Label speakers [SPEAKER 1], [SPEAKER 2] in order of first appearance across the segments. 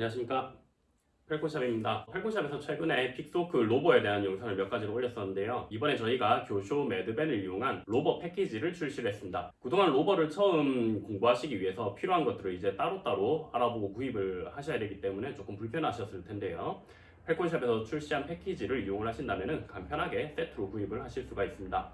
[SPEAKER 1] 안녕하십니까? 펠콘샵입니다. 펠콘샵에서 최근에 Pixhawk rover에 대한 영상을 몇 가지를 올렸었는데요. 이번에 저희가 Kyosho Mad Van을 이용한 rover 패키지를 출시를 했습니다. 그동안 rover를 처음 공부하시기 위해서 필요한 것들을 이제 따로따로 알아보고 구입을 하셔야 되기 때문에 조금 불편하셨을 텐데요. 펠콘샵에서 출시한 패키지를 이용을 하신다면 간편하게 세트로 구입을 하실 수가 있습니다.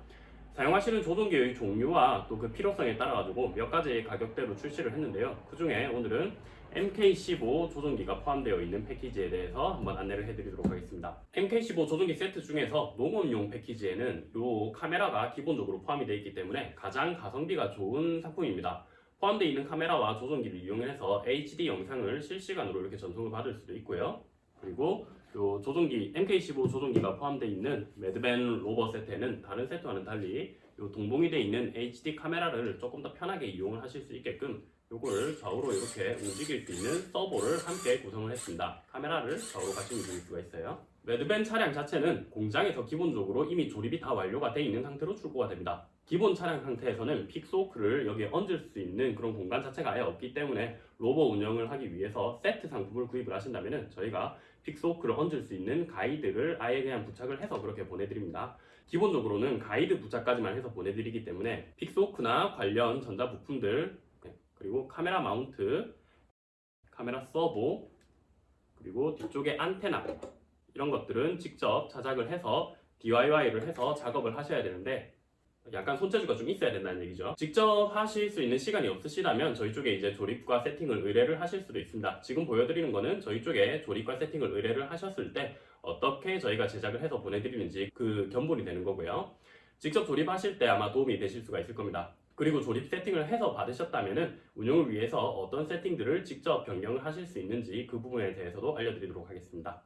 [SPEAKER 1] 사용하시는 조종기의 종류와 또 그 필요성에 따라 가지고 몇 가지 가격대로 출시를 했는데요. 그 중에 오늘은 MK15 조종기가 포함되어 있는 패키지에 대해서 한번 안내를 해드리도록 하겠습니다. MK15 조종기 세트 중에서 농업용 패키지에는 이 카메라가 기본적으로 포함이 되어 있기 때문에 가장 가성비가 좋은 상품입니다. 포함되어 있는 카메라와 조종기를 이용해서 HD 영상을 실시간으로 이렇게 전송을 받을 수도 있고요. 그리고 이 조종기 MK15 조종기가 포함되어 있는 매드벤 로버 세트에는 다른 세트와는 달리 이 동봉이 되어 있는 HD 카메라를 조금 더 편하게 이용을 하실 수 있게끔 요거를 좌우로 이렇게 움직일 수 있는 서보를 함께 구성을 했습니다. 카메라를 좌우로 같이 움직일 수가 있어요. Mad Van 차량 자체는 공장에서 기본적으로 이미 조립이 다 완료가 되어 있는 상태로 출고가 됩니다. 기본 차량 상태에서는 Pixhawk를 여기에 얹을 수 있는 그런 공간 자체가 아예 없기 때문에 rover 운영을 하기 위해서 세트 상품을 구입을 하신다면 저희가 Pixhawk를 얹을 수 있는 가이드를 아예 그냥 부착을 해서 그렇게 보내드립니다. 기본적으로는 가이드 부착까지만 해서 보내드리기 때문에 Pixhawk나 관련 전자부품들 그리고 카메라 마운트, 카메라 서버, 그리고 뒤쪽에 안테나 이런 것들은 직접 자작을 해서 DIY를 해서 작업을 하셔야 되는데 약간 손재주가 좀 있어야 된다는 얘기죠. 직접 하실 수 있는 시간이 없으시다면 저희 쪽에 이제 조립과 세팅을 의뢰를 하실 수도 있습니다. 지금 보여드리는 거는 저희 쪽에 조립과 세팅을 의뢰를 하셨을 때 어떻게 저희가 제작을 해서 보내드리는지 그 견본이 되는 거고요. 직접 조립하실 때 아마 도움이 되실 수가 있을 겁니다. 그리고 조립 세팅을 해서 받으셨다면 운영을 위해서 어떤 세팅들을 직접 변경을 하실 수 있는지 그 부분에 대해서도 알려드리도록 하겠습니다.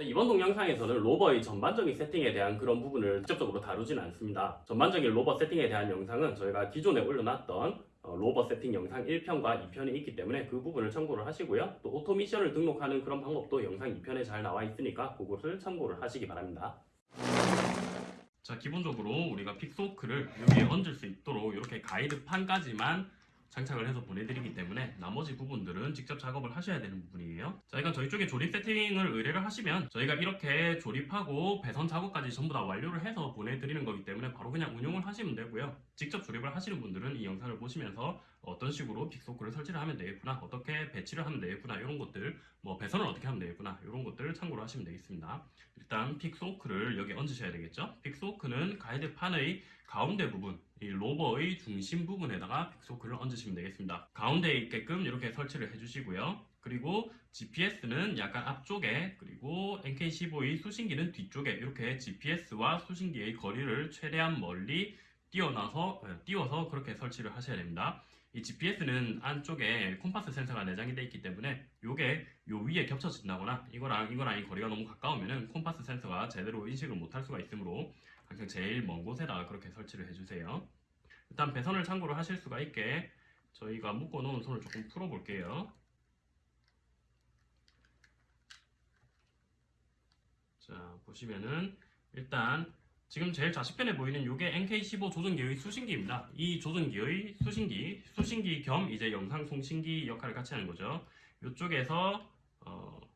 [SPEAKER 1] 이번 동영상에서는 rover의 전반적인 세팅에 대한 그런 부분을 직접적으로 다루지는 않습니다. 전반적인 rover 세팅에 대한 영상은 저희가 기존에 올려놨던 어, rover 세팅 영상 1편과 2편이 있기 때문에 그 부분을 참고를 하시고요. 또 auto mission을 등록하는 그런 방법도 영상 2편에 잘 나와 있으니까 그것을 참고를 하시기 바랍니다. 자 기본적으로 우리가 픽소크를 여기에 얹을 수 있도록 이렇게 가이드판까지만 장착을 해서 보내드리기 때문에 나머지 부분들은 직접 작업을 하셔야 되는 부분이에요. 자 이건 저희 쪽에 조립 세팅을 의뢰를 하시면 저희가 이렇게 조립하고 배선 작업까지 전부 다 완료를 해서 보내드리는 거기 때문에 바로 그냥 운용을 하시면 되고요. 직접 조립을 하시는 분들은 이 영상을 보시면서 어떤 식으로 픽소크를 설치를 하면 되겠구나 어떻게 배치를 하면 되겠구나 이런 것들 뭐 배선을 어떻게 하면 되겠구나 이런 것들을 참고로 하시면 되겠습니다. 일단 Pixhawk를 여기 얹으셔야 되겠죠? Pixhawk는 가이드판의 가운데 부분 이 rover의 중심 부분에다가 Pixhawk를 얹으시면 되겠습니다. 가운데에 있게끔 이렇게 설치를 해주시고요. 그리고 GPS는 약간 앞쪽에 그리고 MK15의 수신기는 뒤쪽에 이렇게 GPS와 수신기의 거리를 최대한 멀리 띄어나서 띄워서 그렇게 설치를 하셔야 됩니다. 이 GPS는 안쪽에 콤파스 센서가 내장이 되어 있기 때문에 이게 요 위에 겹쳐진다거나 이거랑 이거랑 이 거리가 너무 가까우면 은 콤파스 센서가 제대로 인식을 못할 수가 있으므로 항상 제일 먼 곳에다가 그렇게 설치를 해주세요. 일단 배선을 참고로 하실 수가 있게 저희가 묶어 놓은 손을 조금 풀어 볼게요. 자 보시면은 일단 지금 제일 좌측편에 보이는 이게 NK15 조종기의 수신기입니다. 이 조종기의 수신기, 수신기 겸 이제 영상 송신기 역할을 같이 하는 거죠. 이쪽에서 어, 예,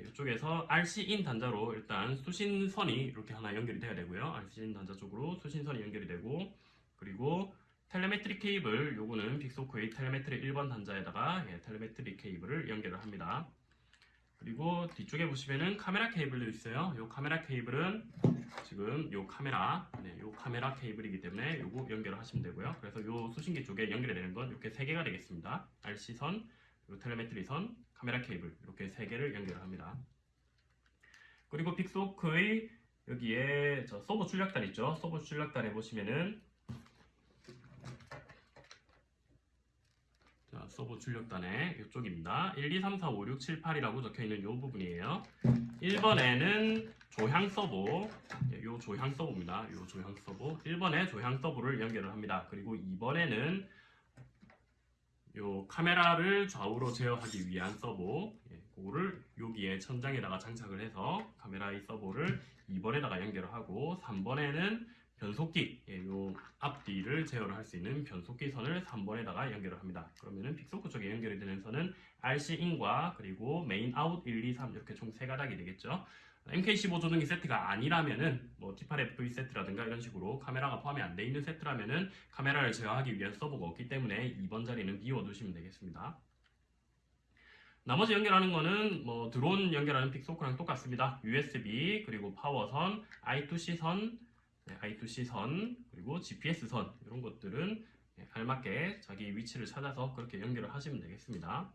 [SPEAKER 1] 이쪽에서 RC in 단자로 일단 수신선이 이렇게 하나 연결이 돼야 되고요. RC in 단자 쪽으로 수신선이 연결이 되고 그리고 telemetry 케이블 요거는 Pixhawk의 telemetry 1번 단자에다가 예, telemetry 케이블을 연결을 합니다. 그리고 뒤쪽에 보시면은 카메라 케이블도 있어요. 이 카메라 케이블은 지금 이 카메라, 네, 이 카메라 케이블이기 때문에 요거 연결을 하시면 되고요. 그래서 이 수신기 쪽에 연결이 되는 건 이렇게 세 개가 되겠습니다. RC선, 그리고 telemetry 선, 카메라 케이블 이렇게 세 개를 연결을 합니다. 그리고 Pixhawk의 여기에 저 서보 출력단 있죠. 서보 출력단에 보시면은 자, 서보 출력단의 이쪽입니다. 1, 2, 3, 4, 5, 6, 7, 8이라고 적혀있는 이 부분이에요. 1번에는 조향 서보, 이 조향 서보입니다. 이 조향 서보. 1번에 조향 서보를 연결을 합니다. 그리고 2번에는 이 카메라를 좌우로 제어하기 위한 서보, 예, 그거를 여기에 천장에다가 장착을 해서 카메라의 서보를 2번에다가 연결을 하고 3번에는 변속기, 예, 요 앞뒤를 제어를 할 수 있는 변속기 선을 3번에다가 연결을 합니다. 그러면은 Pixhawk 쪽에 연결이 되는 선은 RC in과 그리고 main out 1, 2, 3 이렇게 총세 가닥이 되겠죠. MK15 조종기 세트가 아니라면은 뭐 T8FB 세트라든가 이런 식으로 카메라가 포함이 안 돼 있는 세트라면은 카메라를 제어하기 위한 서보가 없기 때문에 2번 자리는 비워두시면 되겠습니다. 나머지 연결하는 거는 뭐 드론 연결하는 픽소크랑 똑같습니다. USB 그리고 파워선, I2C 선, 네, I2C 선 그리고 GPS 선 이런 것들은 네, 알맞게 자기 위치를 찾아서 그렇게 연결을 하시면 되겠습니다.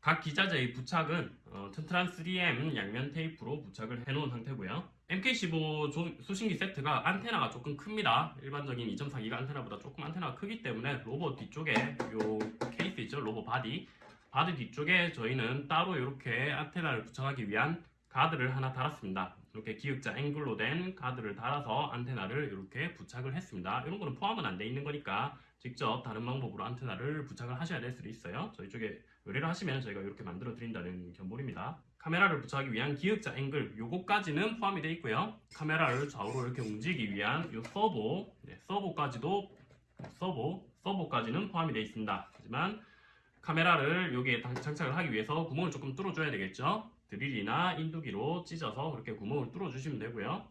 [SPEAKER 1] 각 기자재의 부착은 어, 튼튼한 3M 양면 테이프로 부착을 해놓은 상태고요. MK15 조- 수신기 세트가 안테나가 조금 큽니다. 일반적인 2.4기가 안테나보다 조금 안테나가 크기 때문에 로봇 뒤쪽에 요 케이스 있죠? rover body body 뒤쪽에 저희는 따로 이렇게 안테나를 부착하기 위한 가드를 하나 달았습니다. 이렇게 기역자 앵글로 된 가드를 달아서 안테나를 이렇게 부착을 했습니다. 이런 거는 포함은 안 돼 있는 거니까 직접 다른 방법으로 안테나를 부착을 하셔야 될 수도 있어요. 저희 쪽에 의뢰를 하시면 저희가 이렇게 만들어 드린다는 견본입니다. 카메라를 부착하기 위한 기역자 앵글 요거까지는 포함이 되어 있고요. 카메라를 좌우로 이렇게 움직이기 위한 요 서보, 네, 서보까지도 서보, 서보까지는 포함이 되어 있습니다. 하지만 카메라를 여기에 당- 장착을 하기 위해서 구멍을 조금 뚫어줘야 되겠죠. 드릴이나 인두기로 찢어서 그렇게 구멍을 뚫어주시면 되고요.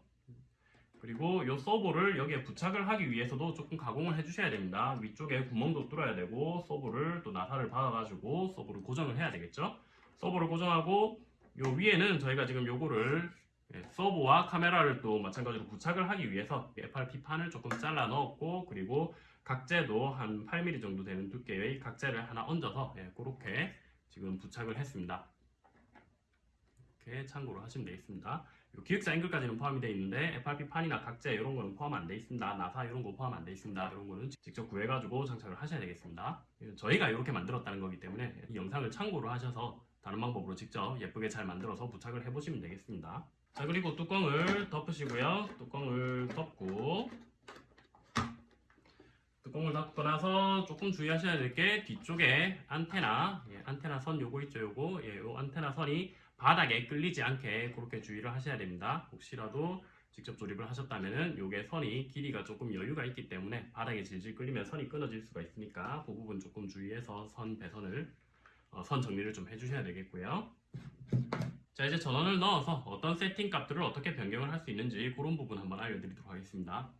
[SPEAKER 1] 그리고 이 서버를 여기에 부착을 하기 위해서도 조금 가공을 해주셔야 됩니다. 위쪽에 구멍도 뚫어야 되고 서버를 또 나사를 박아가지고 서버를 고정을 해야 되겠죠. 서버를 고정하고 요 위에는 저희가 지금 요거를 예, 서버와 카메라를 또 마찬가지로 부착을 하기 위해서 FRP 판을 조금 잘라 넣었고 그리고 각재도 한 8mm 정도 되는 두께의 각재를 하나 얹어서 예, 그렇게 지금 부착을 했습니다. 이렇게 참고로 하시면 되겠습니다. 요 기획사 앵글까지는 포함이 되어 있는데 FRP 판이나 각재 이런 거는 포함 안 돼 있습니다. 나사 이런 거 포함 안 돼 있습니다. 이런 거는 직접 구해가지고 장착을 하셔야 되겠습니다. 예, 저희가 이렇게 만들었다는 거기 때문에 이 영상을 참고로 하셔서 다른 방법으로 직접 예쁘게 잘 만들어서 부착을 해보시면 되겠습니다. 자 그리고 뚜껑을 덮으시고요. 뚜껑을 덮고 뚜껑을 닫고 나서 조금 주의하셔야 될 게 뒤쪽에 안테나, 예, 안테나 선 요거 있죠, 요거, 예, 요 안테나 선이 바닥에 끌리지 않게 그렇게 주의를 하셔야 됩니다. 혹시라도 직접 조립을 하셨다면은 요게 선이 길이가 조금 여유가 있기 때문에 바닥에 질질 끌리면 선이 끊어질 수가 있으니까 그 부분 조금 주의해서 선 배선을 어, 선 정리를 좀 해주셔야 되겠고요. 자 이제 전원을 넣어서 어떤 세팅 값들을 어떻게 변경을 할 수 있는지 그런 부분 한번 알려드리도록 하겠습니다.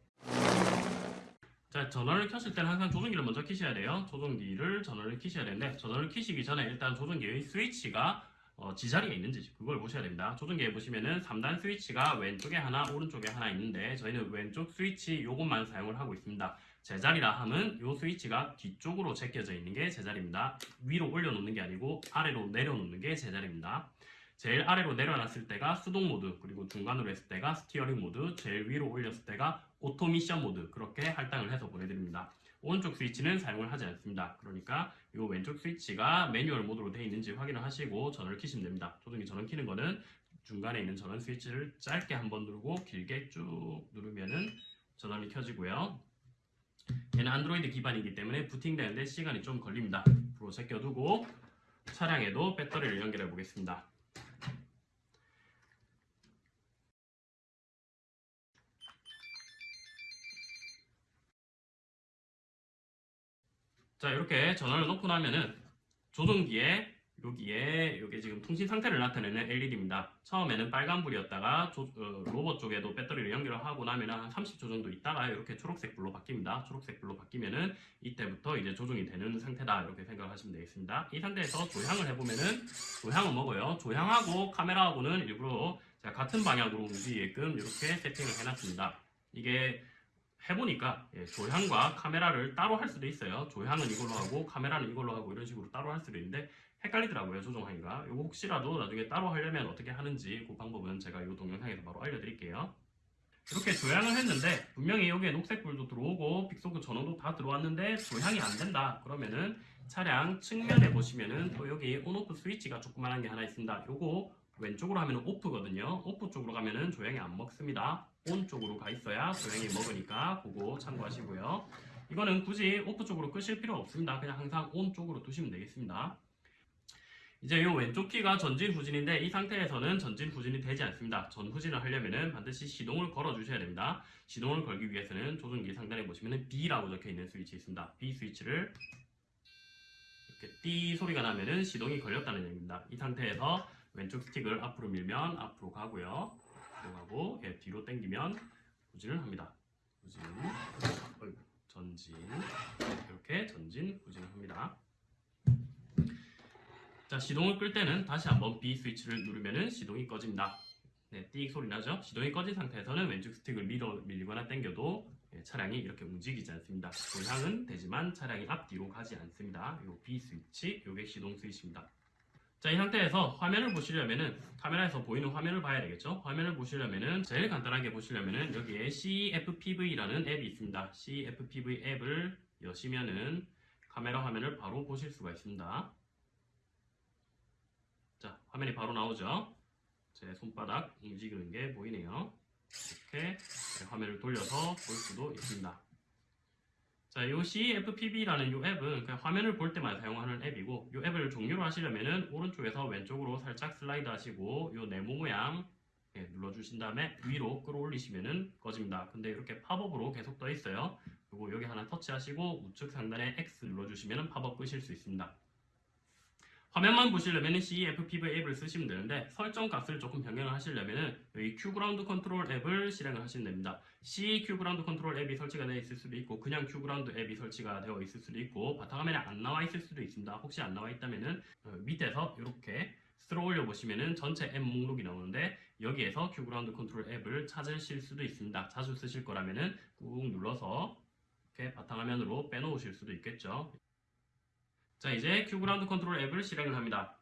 [SPEAKER 1] 자, 전원을 켰을 때는 항상 조종기를 먼저 켜셔야 돼요. 조종기를 전원을 켜셔야 되는데 전원을 켜시기 전에 일단 조종기의 스위치가 어, 제자리에 있는지 그걸 보셔야 됩니다. 조종기에 보시면은 3단 스위치가 왼쪽에 하나, 오른쪽에 하나 있는데 저희는 왼쪽 스위치 요것만 사용을 하고 있습니다. 제자리라 함은 요 스위치가 뒤쪽으로 제껴져 있는 게 제자리입니다. 위로 올려놓는 게 아니고 아래로 내려놓는 게 제자리입니다. 제일 아래로 내려놨을 때가 수동 모드, 그리고 중간으로 했을 때가 steering 모드, 제일 위로 올렸을 때가 auto mission 모드 그렇게 할당을 해서 보내드립니다. 오른쪽 스위치는 사용을 하지 않습니다. 그러니까 이 왼쪽 스위치가 매뉴얼 모드로 되어 있는지 확인을 하시고 전원을 켜시면 됩니다. 조종기 전원 켜는 거는 중간에 있는 전원 스위치를 짧게 한 번 누르고 길게 쭉 누르면은 전원이 켜지고요. 얘는 안드로이드 기반이기 때문에 부팅되는데 시간이 좀 걸립니다. 앞으로 제껴두고 차량에도 배터리를 연결해 보겠습니다. 자 이렇게 전원을 놓고 나면은 조종기에 여기에 여기 지금 통신 상태를 나타내는 LED입니다. 처음에는 빨간불이었다가 조- 어, 로봇 쪽에도 배터리를 연결을 하고 나면 한 30초 정도 있다가 이렇게 초록색 불로 바뀝니다. 초록색 불로 바뀌면은 이때부터 이제 조종이 되는 상태다 이렇게 생각을 하시면 되겠습니다. 이 상태에서 조향을 해보면은 조향을 먹어요. 조향하고 카메라하고는 일부러 같은 방향으로 움직이게끔 이렇게 세팅을 해놨습니다. 이게 해보니까 예, 조향과 카메라를 따로 할 수도 있어요. 조향은 이걸로 하고 카메라는 이걸로 하고 이런 식으로 따로 할 수도 있는데 헷갈리더라고요 조종하기가. 이거 혹시라도 나중에 따로 하려면 어떻게 하는지 그 방법은 제가 이 동영상에서 바로 알려드릴게요. 이렇게 조향을 했는데 분명히 여기에 녹색불도 들어오고 빅소크 전원도 다 들어왔는데 조향이 안 된다. 그러면은 차량 측면에 보시면은 또 여기 온오프 스위치가 조그만한 게 하나 있습니다. 요거 왼쪽으로 하면은 오프거든요. 오프 쪽으로 가면은 조향이 안 먹습니다. 온 쪽으로 가 있어야 조향이 먹으니까 그거 참고하시고요. 이거는 굳이 오프 쪽으로 끄실 필요 없습니다. 그냥 항상 온 쪽으로 두시면 되겠습니다. 이제 이 왼쪽 키가 전진 후진인데 이 상태에서는 전진 후진이 되지 않습니다. 전 후진을 하려면은 반드시 시동을 걸어 주셔야 됩니다. 시동을 걸기 위해서는 조종기 상단에 보시면은 B라고 적혀 있는 스위치 있습니다. B 스위치를 이렇게 띠 소리가 나면은 시동이 걸렸다는 얘기입니다. 이 상태에서 왼쪽 스틱을 앞으로 밀면 앞으로 가고요. 뒤로 가고 예, 뒤로 당기면 후진을 합니다. 후진, 전진 이렇게 전진 후진을 합니다. 자 시동을 끌 때는 다시 한번 B 스위치를 누르면은 시동이 꺼집니다. 네, 띠 소리 나죠? 시동이 꺼진 상태에서는 왼쪽 스틱을 밀어 밀거나 당겨도 예, 차량이 이렇게 움직이지 않습니다. 도향은 되지만 차량이 앞뒤로 가지 않습니다. 요 B 스위치, 요게 시동 스위치입니다. 자, 이 상태에서 화면을 보시려면은 카메라에서 보이는 화면을 봐야 되겠죠? 화면을 보시려면은 제일 간단하게 보시려면은 여기에 CFPV라는 앱이 있습니다. CFPV 앱을 여시면은 카메라 화면을 바로 보실 수가 있습니다. 자, 화면이 바로 나오죠? 제 손바닥 움직이는 게 보이네요. 이렇게 화면을 돌려서 볼 수도 있습니다. 자, 이 CFPB라는 이 앱은 그냥 화면을 볼 때만 사용하는 앱이고 이 앱을 종료로 하시려면은 오른쪽에서 왼쪽으로 살짝 슬라이드 하시고 이 네모 모양 예, 눌러주신 다음에 위로 끌어올리시면은 꺼집니다. 근데 이렇게 팝업으로 계속 떠 있어요. 그리고 여기 하나 터치하시고 우측 상단에 X 눌러주시면은 팝업 끄실 수 있습니다. 화면만 보시려면 CFPV 앱을 쓰시면 되는데 설정 값을 조금 변경을 하시려면 여기 QGroundControl 앱을 실행을 하시면 됩니다. C QGroundControl 앱이 설치가 되어 있을 수도 있고 그냥 QGround 앱이 설치가 되어 있을 수도 있고 바탕화면에 안 나와 있을 수도 있습니다. 혹시 안 나와 있다면은 어, 밑에서 이렇게 스크롤 올려 보시면은 전체 앱 목록이 나오는데 여기에서 QGroundControl 앱을 찾으실 수도 있습니다. 자주 쓰실 거라면은 꾹 눌러서 이렇게 바탕화면으로 빼놓으실 수도 있겠죠. 자 이제 QGroundControl 앱을 실행을 합니다.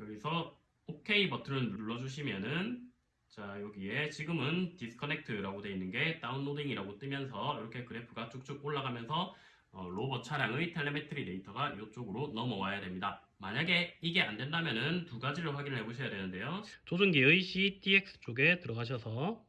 [SPEAKER 1] 여기서 OK 버튼을 눌러주시면은 자 여기에 지금은 disconnect라고 되어 있는 게 downloading이라고 뜨면서 이렇게 그래프가 쭉쭉 올라가면서 어, 로봇 차량의 telemetry 데이터가 이쪽으로 넘어와야 됩니다. 만약에 이게 안 된다면은 두 가지를 확인을 해 보셔야 되는데요. 조종기의 CTX 쪽에 들어가셔서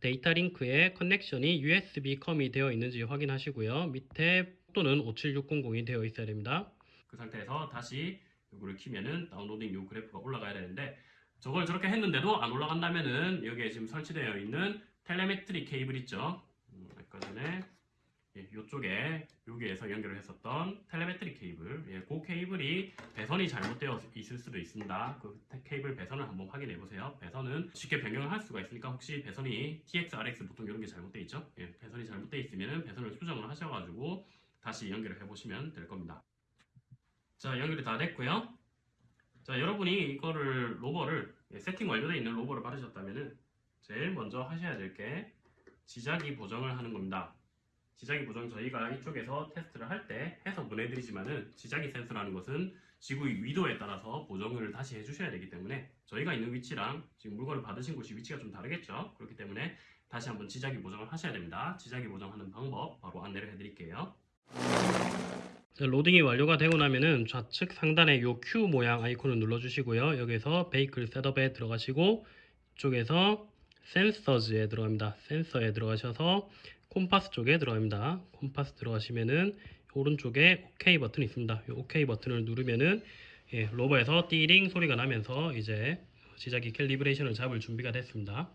[SPEAKER 1] 데이터 링크에 connection이 USB COM이 되어 있는지 확인하시고요. 밑에 baud는 57600이 되어 있어야 됩니다. 그 상태에서 다시 이거를 키면은 downloading 요 그래프가 올라가야 되는데 저걸 저렇게 했는데도 안 올라간다면은 여기에 지금 설치되어 있는 telemetry 케이블 있죠. 음, 아까 전에 예, 이쪽에 여기에서 연결을 했었던 telemetry 케이블 예, 그 케이블이 배선이 잘못되어 있을 수도 있습니다 그 테- 케이블 배선을 한번 확인해 보세요 배선은 쉽게 변경을 할 수가 있으니까 혹시 배선이 TX, RX 보통 이런 게 잘못되어 있죠 예, 배선이 잘못되어 있으면 배선을 수정을 하셔가지고 다시 연결을 해 보시면 될 겁니다 자 연결이 다 됐고요 자 여러분이 이거를 로버를 예, 세팅 완료되어 있는 로버를 받으셨다면은 제일 먼저 하셔야 될 게 지자기 보정을 하는 겁니다 지자기 보정 저희가 이쪽에서 테스트를 할 때 해서 보내드리지만은 지자기 센서라는 것은 지구의 위도에 따라서 보정을 다시 해주셔야 되기 때문에 저희가 있는 위치랑 지금 물건을 받으신 곳이 위치가 좀 다르겠죠. 그렇기 때문에 다시 한번 지자기 보정을 하셔야 됩니다. 지자기 보정하는 방법 바로 안내를 해드릴게요. 로딩이 완료가 되고 나면은 좌측 상단에 요 Q 모양 아이콘을 눌러주시고요. 여기서 Vehicle Setup에 들어가시고 이쪽에서 Sensors에 들어갑니다. 센서에 들어가셔서 콤파스 쪽에 들어갑니다. 콤파스 들어가시면은 오른쪽에 OK 버튼이 있습니다. 이 OK 버튼을 누르면은 예, 로버에서 띠링 소리가 나면서 이제 지자기 calibration을 잡을 준비가 됐습니다.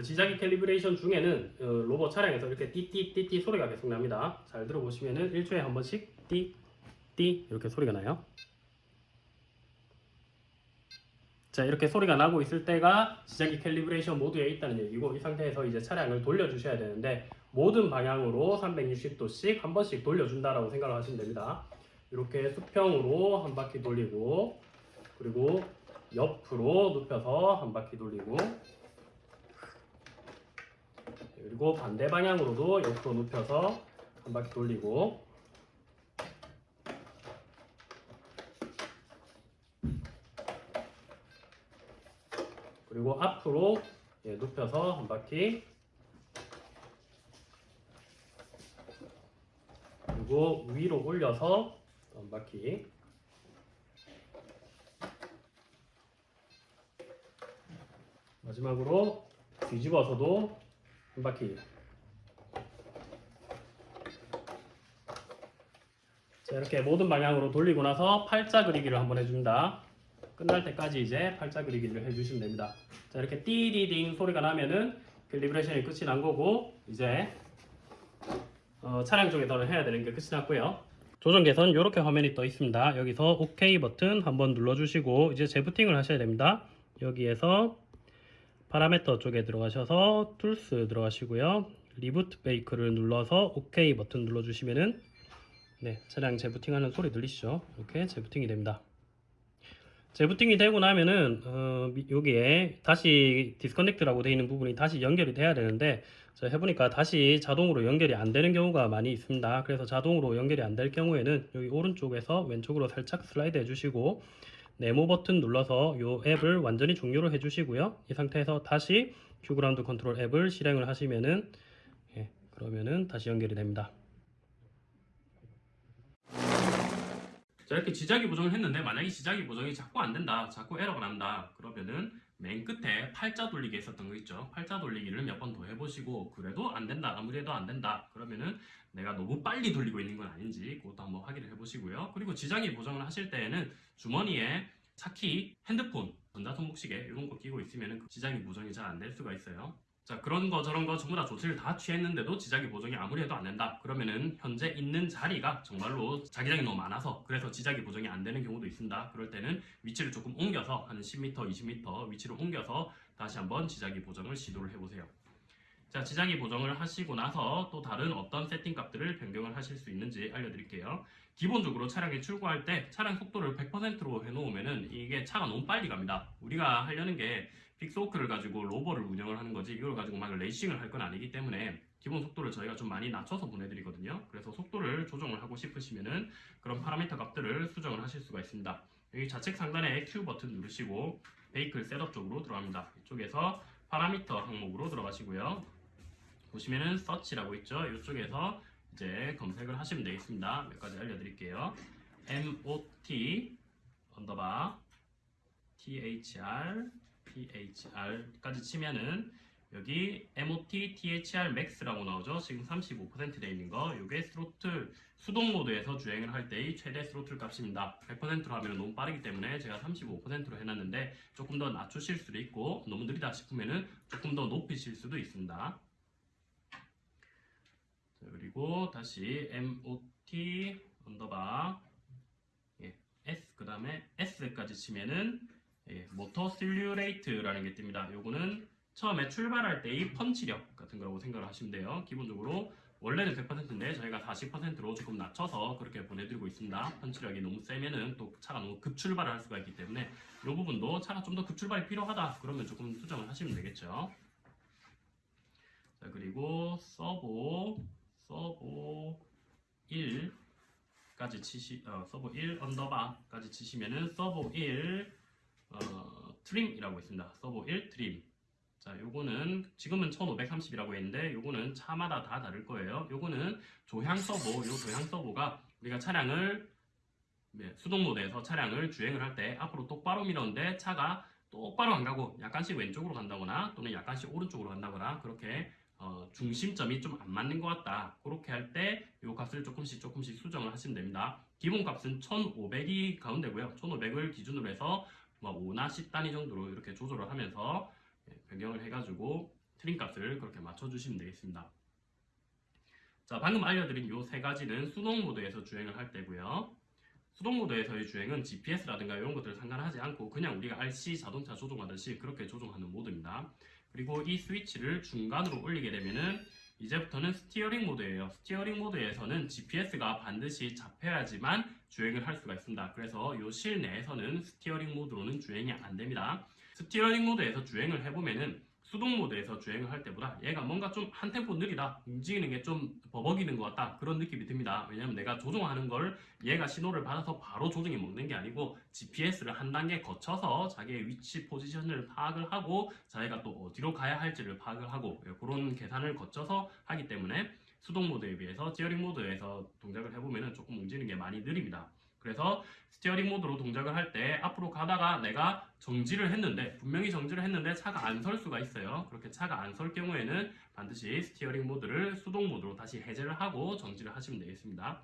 [SPEAKER 1] 지자기 calibration 중에는 어, 로버 차량에서 이렇게 띠띠띠띠 소리가 계속 납니다. 잘 들어보시면은 1초에 한 번씩 띠띠 이렇게 소리가 나요. 자 이렇게 소리가 나고 있을 때가 지자기 calibration 모드에 있다는 얘기고 이 상태에서 이제 차량을 돌려주셔야 되는데 모든 방향으로 360도씩 한 번씩 돌려준다라고 생각을 하시면 됩니다. 이렇게 수평으로 한 바퀴 돌리고 그리고 옆으로 눕혀서 한 바퀴 돌리고 그리고 반대 방향으로도 옆으로 눕혀서 한 바퀴 돌리고. 그리고 앞으로 예, 눕혀서 한 바퀴. 그리고 위로 올려서 한 바퀴. 마지막으로 뒤집어서도 한 바퀴 자, 이렇게 모든 방향으로 돌리고 나서 팔자 그리기를 한번 해줍니다. 끝날 때까지 이제 팔자 그리기를 해주시면 됩니다. 자, 이렇게 띠디딩 소리가 나면은 calibration이 끝이 난 거고 이제 어, 차량 쪽에서는 해야 되는 게 끝이 났고요. 조종기에선 이렇게 화면이 떠 있습니다. 여기서 OK 버튼 한번 눌러주시고 이제 재부팅을 하셔야 됩니다. 여기에서 파라미터 쪽에 들어가셔서 Tools 들어가시고요. Reboot Vehicle을 눌러서 OK 버튼 눌러주시면은 네 차량 재부팅하는 소리 들리시죠? 이렇게 재부팅이 됩니다. 재부팅이 되고 나면은 어, 미- 여기에 다시 disconnect라고 되어 있는 부분이 다시 연결이 돼야 되는데 제가 해보니까 다시 자동으로 연결이 안 되는 경우가 많이 있습니다. 그래서 자동으로 연결이 안 될 경우에는 여기 오른쪽에서 왼쪽으로 살짝 슬라이드 해주시고 네모 버튼 눌러서 이 앱을 완전히 종료를 해주시고요. 이 상태에서 다시 QGroundControl 앱을 실행을 하시면은 예, 그러면은 다시 연결이 됩니다. 자 이렇게 지자기 보정을 했는데 만약에 지자기 보정이 자꾸 안 된다 자꾸 에러가 난다 그러면은 맨 끝에 팔자 돌리기 있었던 거 있죠. 팔자 돌리기를 몇 번 더 해보시고 그래도 안 된다. 아무리 해도 안 된다. 그러면은 내가 너무 빨리 돌리고 있는 건 아닌지 그것도 한번 확인을 해보시고요. 그리고 지자기 보정을 하실 때에는 주머니에 차키 핸드폰 전자손목시계 이런 거 끼고 있으면은 그 지자기 보정이 잘 안 될 수가 있어요 자 그런 거 저런 거 전부 다 조치를 다 취했는데도 지자기 보정이 아무리 해도 안 된다. 그러면은 현재 있는 자리가 정말로 자기장이 너무 많아서 그래서 지자기 보정이 안 되는 경우도 있습니다. 그럴 때는 위치를 조금 옮겨서 한 10m 20m 위치를 옮겨서 다시 한번 지자기 보정을 시도를 해보세요. 자 지자기 보정을 하시고 나서 또 다른 어떤 세팅 값들을 변경을 하실 수 있는지 알려드릴게요. 기본적으로 차량에 출고할 때 차량 속도를 100%로 해놓으면은 이게 차가 너무 빨리 갑니다. 우리가 하려는 게 Pixhawk를 가지고 로버를 운영을 하는 거지 이걸 가지고 막 레이싱을 할 건 아니기 때문에 기본 속도를 저희가 좀 많이 낮춰서 보내드리거든요. 그래서 속도를 조정을 하고 싶으시면은 그런 파라미터 값들을 수정을 하실 수가 있습니다. 여기 좌측 상단에 Q 버튼 누르시고 Vehicle Setup 쪽으로 들어갑니다. 이쪽에서 파라미터 항목으로 들어가시고요. 보시면은 Search라고 있죠. 이쪽에서 이제 검색을 하시면 되겠습니다. 몇 가지 알려드릴게요. MOT underbar THR THR까지 치면은 여기 MOT THR Max라고 나오죠. 지금 35%돼 있는 거. 이게 스로틀 수동 모드에서 주행을 할 때의 최대 스로틀 값입니다. 100%로 하면 너무 빠르기 때문에 제가 35%로 해놨는데 조금 더 낮추실 수도 있고 너무 느리다 싶으면은 조금 더 높이실 수도 있습니다. 자, 그리고 다시 MOT underbar 예, S 그 다음에 S까지 치면은 예, 모터 slew rate라는 게 뜹니다. 요거는 처음에 출발할 때의 펀치력 같은 거라고 생각을 하시면 돼요. 기본적으로 원래는 100%인데 저희가 40%로 조금 낮춰서 그렇게 보내드리고 있습니다. 펀치력이 너무 세면은 또 차가 너무 급출발을 할 수가 있기 때문에 이 부분도 차가 좀 더 급출발이 필요하다 그러면 조금 수정을 하시면 되겠죠. 자 그리고 서보 서보 1까지 치시 어, 서보 1 언더바까지 치시면은 서보 1 어, trim이라고 있습니다. 서보 1 trim. 자, 요거는 지금은 1530이라고 했는데 요거는 차마다 다 다를 거예요. 요거는 조향 서보, 요 조향 서보가 우리가 차량을 네, 수동 모드에서 차량을 주행을 할 때 앞으로 똑바로 밀었는데 차가 똑바로 안 가고 약간씩 왼쪽으로 간다거나 또는 약간씩 오른쪽으로 간다거나 그렇게 어, 중심점이 좀 안 맞는 것 같다. 그렇게 할 때 이 값을 조금씩 조금씩 수정을 하시면 됩니다. 기본 값은 1500이 가운데고요. 1500을 기준으로 해서 뭐 5나 10단위 정도로 이렇게 조절을 하면서 예, 변경을 해가지고 트림 값을 그렇게 맞춰주시면 되겠습니다. 자, 방금 알려드린 이 세 가지는 수동 모드에서 주행을 할 때고요. 수동 모드에서의 주행은 GPS라든가 이런 것들 상관하지 않고 그냥 우리가 RC 자동차 조종하듯이 그렇게 조종하는 모드입니다. 그리고 이 스위치를 중간으로 올리게 되면은 이제부터는 steering 모드예요. steering 모드에서는 GPS가 반드시 잡혀야지만 주행을 할 수가 있습니다. 그래서 이 실내에서는 steering 모드로는 주행이 안 됩니다. steering 모드에서 주행을 해보면은 수동 모드에서 주행을 할 때보다 얘가 뭔가 좀 한 템포 느리다 움직이는 게 좀 버벅이는 것 같다 그런 느낌이 듭니다. 왜냐면 내가 조종하는 걸 얘가 신호를 받아서 바로 조종이 먹는 게 아니고 GPS를 한 단계 거쳐서 자기의 위치 포지션을 파악을 하고 자기가 또 어디로 가야 할지를 파악을 하고 예, 그런 계산을 거쳐서 하기 때문에 수동 모드에 비해서 steering 모드에서 동작을 해보면 조금 움직이는 게 많이 느립니다 그래서 steering 모드로 동작을 할 때 앞으로 가다가 내가 정지를 했는데 분명히 정지를 했는데 차가 안 설 수가 있어요. 그렇게 차가 안 설 경우에는 반드시 steering 모드를 수동 모드로 다시 해제를 하고 정지를 하시면 되겠습니다.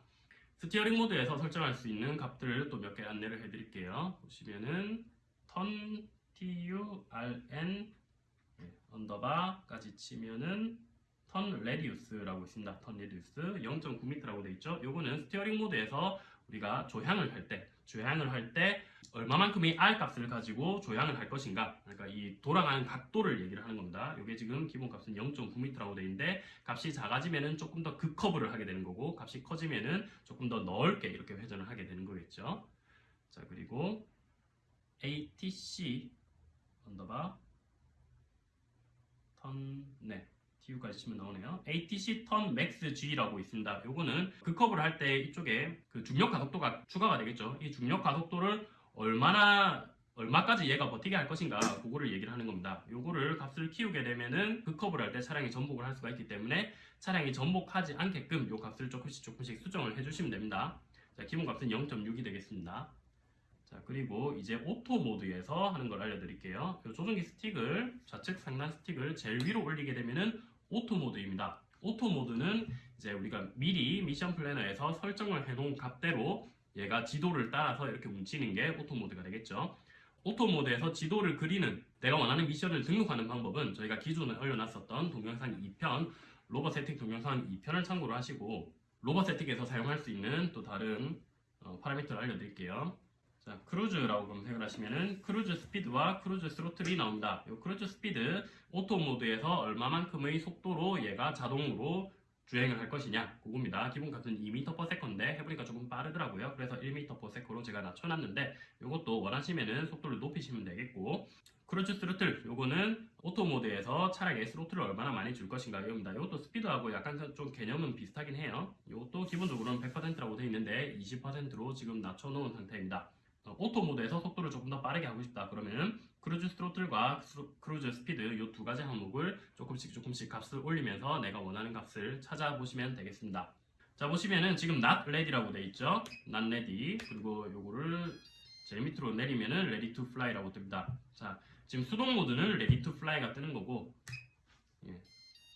[SPEAKER 1] steering 모드에서 설정할 수 있는 값들을 또 몇 개 안내를 해드릴게요. 보시면은 턴 turn 네, 언더바까지 치면은 turn radius라고 있습니다. turn radius 0.9m라고 되어 있죠. 요거는 steering 모드에서 우리가 조향을 할 때, 조향을 할 때 얼마만큼의 R 값을 가지고 조향을 할 것인가. 그러니까 이 돌아가는 각도를 얘기를 하는 겁니다. 이게 지금 기본 값은 0.9m라고 되어 있는데 값이 작아지면은 조금 더 급커브를 하게 되는 거고 값이 커지면은 조금 더 넓게 이렇게 회전을 하게 되는 거겠죠. 자 그리고 ATC 언더바 turn, 네. TU까지 치면 나오네요. ATC turn max G라고 있습니다. 요거는 그 커브를 할때 이쪽에 그 중력 가속도가 추가가 되겠죠. 이 중력 가속도를 얼마나 얼마까지 얘가 버티게 할 것인가 그거를 얘기를 하는 겁니다. 요거를 값을 키우게 되면은 그 커브를 할때 차량이 전복을 할 수가 있기 때문에 차량이 전복하지 않게끔 요 값을 조금씩 조금씩 수정을 해주시면 됩니다. 자, 기본 값은 0.6이 되겠습니다. 자 그리고 이제 auto 모드에서 하는 걸 알려드릴게요. 요 조종기 스틱을 좌측 상단 스틱을 제일 위로 올리게 되면은 auto 모드입니다. auto 모드는 이제 우리가 미리 Mission Planner에서 설정을 해놓은 값대로 얘가 지도를 따라서 이렇게 움직이는 게 auto 모드가 되겠죠. auto 모드에서 지도를 그리는 내가 원하는 미션을 등록하는 방법은 저희가 기존에 올려놨었던 동영상 2편 rover 세팅 동영상 2편을 참고로 하시고 rover 세팅에서 사용할 수 있는 또 다른 어, 파라미터를 알려드릴게요. 자, cruise라고 검색을 하시면은 cruise speed와 cruise throttle이 나옵니다. 이 cruise speed auto 모드에서 얼마만큼의 속도로 얘가 자동으로 주행을 할 것이냐 그겁니다. 기본 값은 2m/s인데 해보니까 조금 빠르더라고요. 그래서 1m/s로 제가 낮춰놨는데 이것도 원하시면은 속도를 높이시면 되겠고 cruise throttle 요거는 auto 모드에서 차량의 throttle을 얼마나 많이 줄 것인가 이겁니다. 이것도 스피드하고 약간 좀 개념은 비슷하긴 해요. 이것도 기본적으로는 100%라고 되어 있는데 20%로 지금 낮춰놓은 상태입니다. 어, auto 모드에서 속도를 조금 더 빠르게 하고 싶다 그러면 cruise throttle과 thro- cruise speed 이 두 가지 항목을 조금씩 조금씩 값을 올리면서 내가 원하는 값을 찾아보시면 되겠습니다. 자 보시면은 지금 not ready라고 돼 있죠. not ready 그리고 요거를 제일 밑으로 내리면은 ready to fly라고 뜹니다. 자 지금 수동 모드는 ready to fly가 뜨는 거고 예.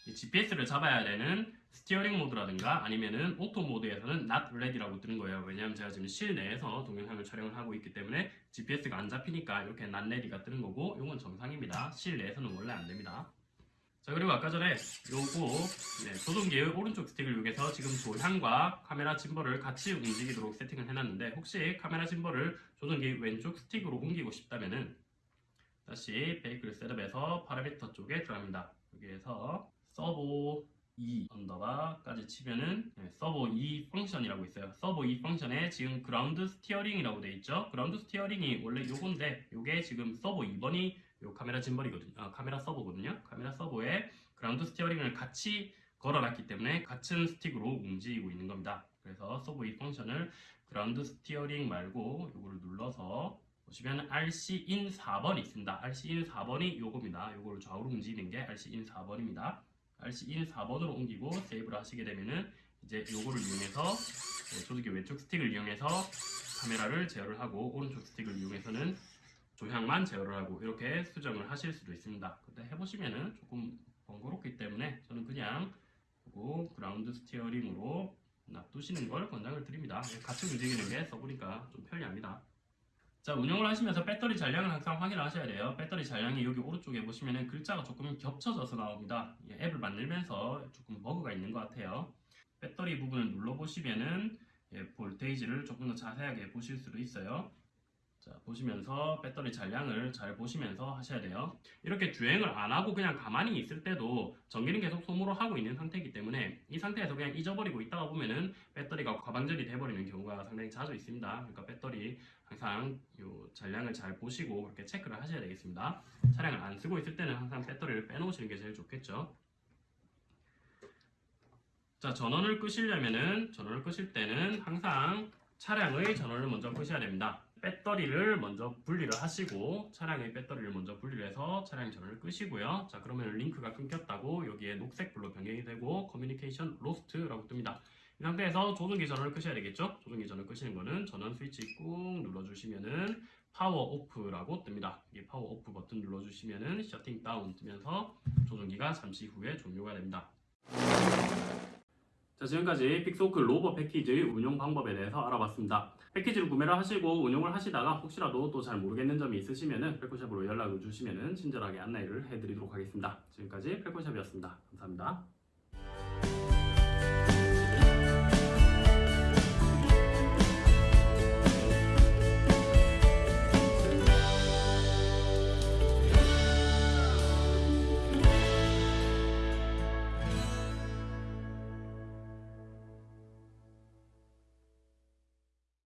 [SPEAKER 1] 이 GPS를 잡아야 되는 steering 모드라든가 아니면은 auto 모드에서는 not ready라고 뜨는 거예요. 왜냐하면 제가 지금 실내에서 동영상을 촬영을 하고 있기 때문에 GPS가 안 잡히니까 이렇게 not ready가 뜨는 거고 이건 정상입니다. 실내에서는 원래 안 됩니다. 자 그리고 아까 전에 요거 네, 조종기의 오른쪽 스틱을 이용해서 지금 조향과 카메라 짐벌을 같이 움직이도록 세팅을 해놨는데 혹시 카메라 짐벌을 조종기 왼쪽 스틱으로 옮기고 싶다면은 다시 vehicle setup에서 파라미터 쪽에 들어갑니다. 여기에서 서보 2 언더바까지 치면은 네, 서보 2 function이라고 있어요. 서보 2 function에 지금 ground steering이라고 돼 있죠. ground steering이 원래 요건데 요게 지금 서보 2번이 요 카메라 짐벌이거든요. 아, 카메라 서보거든요. 카메라 서보에 ground steering을 같이 걸어놨기 때문에 같은 스틱으로 움직이고 있는 겁니다. 그래서 서보 2 function을 ground steering 말고 요거를 눌러서 보시면 RC in 4번이 있습니다. RC in 4번이 요겁니다. 요거를 좌우로 움직이는 게 RC in 4번입니다. RC in 4번으로 옮기고 세이브를 하시게 되면은 이제 요거를 이용해서 네, 조종기 왼쪽 스틱을 이용해서 카메라를 제어를 하고 오른쪽 스틱을 이용해서는 조향만 제어를 하고 이렇게 수정을 하실 수도 있습니다. 근데 해보시면은 조금 번거롭기 때문에 저는 그냥 요거 ground steering으로 놔두시는 걸 권장을 드립니다. 같이 움직이는 게 써보니까 좀 편리합니다. 자 운영을 하시면서 배터리 잔량을 항상 확인을 하셔야 돼요. 배터리 잔량이 여기 오른쪽에 보시면은 글자가 조금 겹쳐져서 나옵니다. 이 앱을 만들면서 조금 버그가 있는 것 같아요. 배터리 부분을 눌러 보시면은 예, 볼테이지를 조금 더 자세하게 보실 수도 있어요. 자 보시면서 배터리 잔량을 잘 보시면서 하셔야 돼요. 이렇게 주행을 안 하고 그냥 가만히 있을 때도 전기는 계속 소모를 하고 있는 상태이기 때문에 이 상태에서 그냥 잊어버리고 있다가 보면은 배터리가 과방전이 돼버리는 경우가 상당히 자주 있습니다. 그러니까 배터리 항상 요 잔량을 잘 보시고 그렇게 체크를 하셔야 되겠습니다. 차량을 안 쓰고 있을 때는 항상 배터리를 빼놓으시는 게 제일 좋겠죠. 자 전원을 끄시려면은 전원을 끄실 때는 항상 차량의 전원을 먼저 끄셔야 됩니다. 배터리를 먼저 분리를 하시고 차량의 배터리를 먼저 분리를 해서 차량 전원을 끄시고요. 자 그러면 링크가 끊겼다고 여기에 녹색 불로 변경이 되고 커뮤니케이션 로스트라고 뜹니다. 이 상태에서 조종기 전원을 끄셔야 되겠죠? 조종기 전원 끄시는 거는 전원 스위치 꾹 눌러주시면은 power off라고 뜹니다. 이 파워 오프 버튼 눌러주시면은 shutting down 뜨면서 조종기가 잠시 후에 종료가 됩니다. 자, 지금까지 Pixhawk rover 패키지 운용 방법에 대해서 알아봤습니다. 패키지를 구매를 하시고 운용을 하시다가 혹시라도 또 잘 모르겠는 점이 있으시면은 펠코샵으로 연락을 주시면은 친절하게 안내를 해드리도록 하겠습니다. 지금까지 펠코샵이었습니다. 감사합니다.